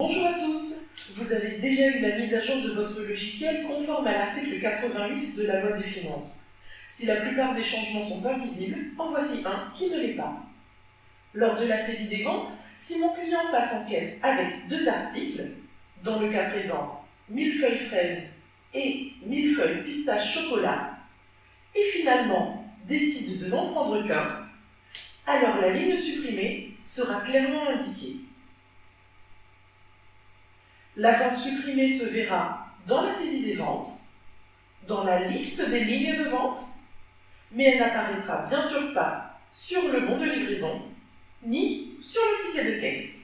Bonjour à tous Vous avez déjà eu la mise à jour de votre logiciel conforme à l'article 88 de la loi des finances. Si la plupart des changements sont invisibles, en voici un qui ne l'est pas. Lors de la saisie des ventes, si mon client passe en caisse avec deux articles, dans le cas présent, millefeuille fraise et millefeuille pistache chocolat, et finalement décide de n'en prendre qu'un, alors la ligne supprimée sera clairement indiquée. La vente supprimée se verra dans la saisie des ventes, dans la liste des lignes de vente, mais elle n'apparaîtra bien sûr pas sur le bon de livraison, ni sur le ticket de caisse.